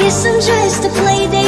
guess I'm just a play